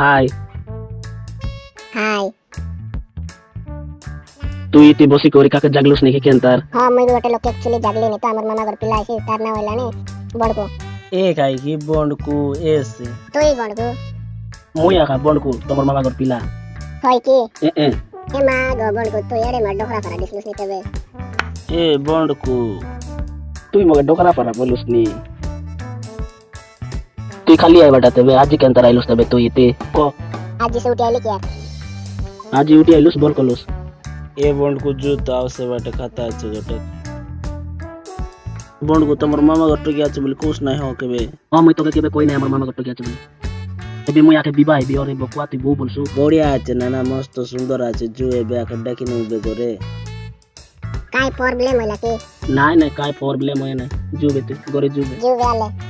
Hi. Hi তুই ইতি বসি করি কাকে জাগলুস নাকি কেনতার? ହଁ ମୁଇଁ ଗୋଟେ ଲୋକ ଆକ୍ଚୁଆଲି ଜାଗଲିନି ତ ଆମର ମାମା ଘର ପିଲା ଆସି ତାର ନାଁ ହେଲାନି ବଡ଼କୁ এ খাই কি বন্ড কু এস তুই ବଡ଼କୁ মুই আকা বন্ড কু তোমার মামা ঘর পিলা। হয় କି এ এ। ଏ ମା ଗୋ ବଡ଼କୁ ତୁ ଇଆଡ଼େ ମା ଡୋକରା ଖରା ଦିଶଲୁସ୍ ନି ତେବେ এ বন্ড তুই মগে ডোকরা পারা বলুস নি। ती खाली आई बटा वाटत आज के अंतर राहिलोस तबे तू इते को। आज से उठी आइले क्या? आज उठी आलोस बोल कोलोस। ए बोंड को जो ताव से वाट खाता अच्छे गट बोंड को तमर मामा गट के आचे बोल कोस नहीं हो केबे। हाँ मैं तो के केबे कोई नहीं हमर मामा गट के आचे बोल। एबे मुई आके विवाह बे और बकुआ तू बो बोलसु। बढ़िया आचे नाना मस्त सुंदर आचे जो एबे आके डाकी नु बे करे काय प्रॉब्लम होला के? नाही नाही काय प्रॉब्लम होय ना जो बे तू गरे जो बे। जो वाले